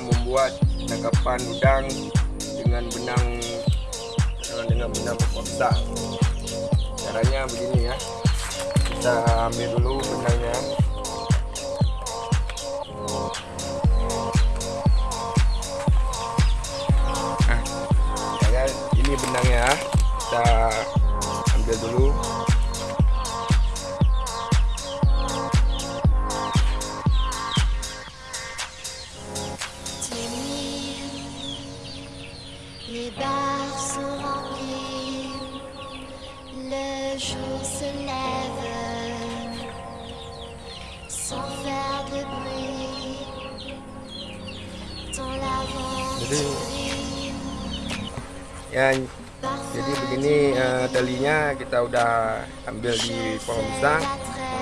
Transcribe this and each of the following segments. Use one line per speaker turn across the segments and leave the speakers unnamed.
membuat penangkapan udang dengan benang dengan benang pokok besar caranya begini ya. Kita ambil dulu benangnya. Nah ini benangnya. Kita ambil dulu
le jour se lève sans faire de bruit. Dans l'aventure,
ya jadi begini eh, talinya kita udah ambil di pohon pisang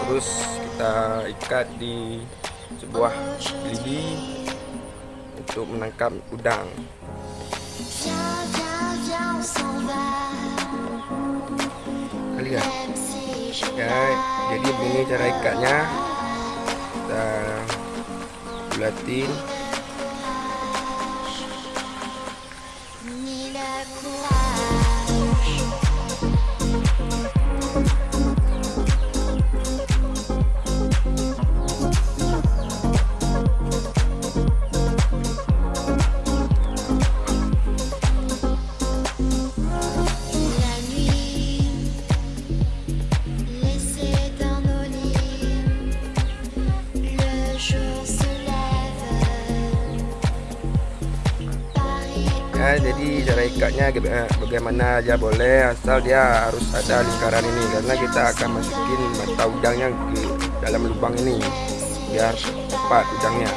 terus kita ikat di sebuah lidi untuk menangkap udang ya ya jadi begini cara ikatnya kita bulatin jadi cara ikatnya eh, bagaimana aja boleh asal dia harus ada lingkaran ini. Karena kita akan masukin mata udangnya ke dalam lubang ini biar tepat udangnya.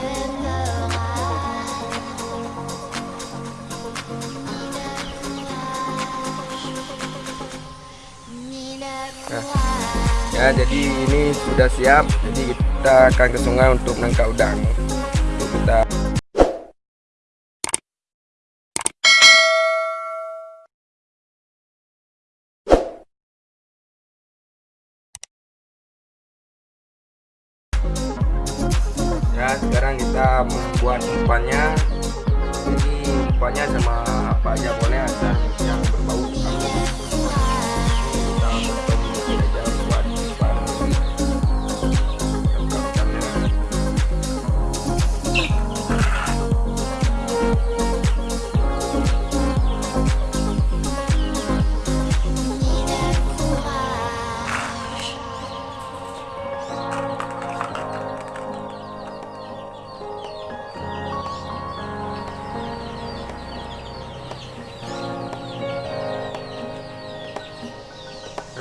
Nah. ya jadi ini sudah siap. Jadi kita akan ke sungai untuk menangkap udang sekarang kita membuat umpannya. Ini umpannya sama apa aja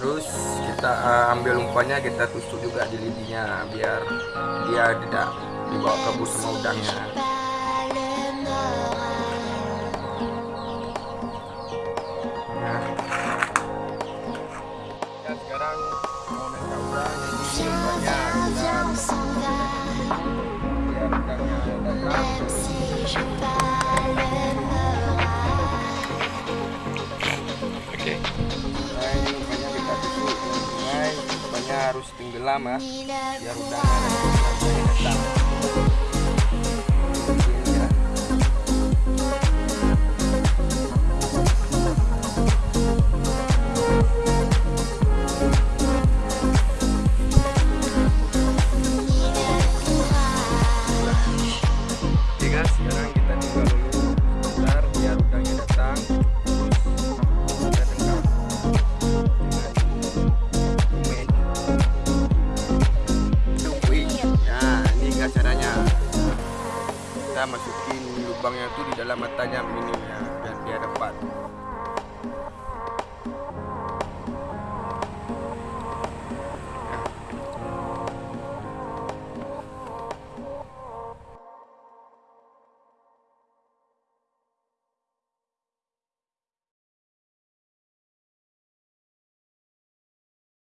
terus kita uh, ambil umpannya kita tusuk juga di lidinya biar dia tidak dibawa kabur sama udangnya umpannya harus tenggelam ya biar udangnya Kita masukin lubangnya itu di dalam matanya minim ya, biar dia dapat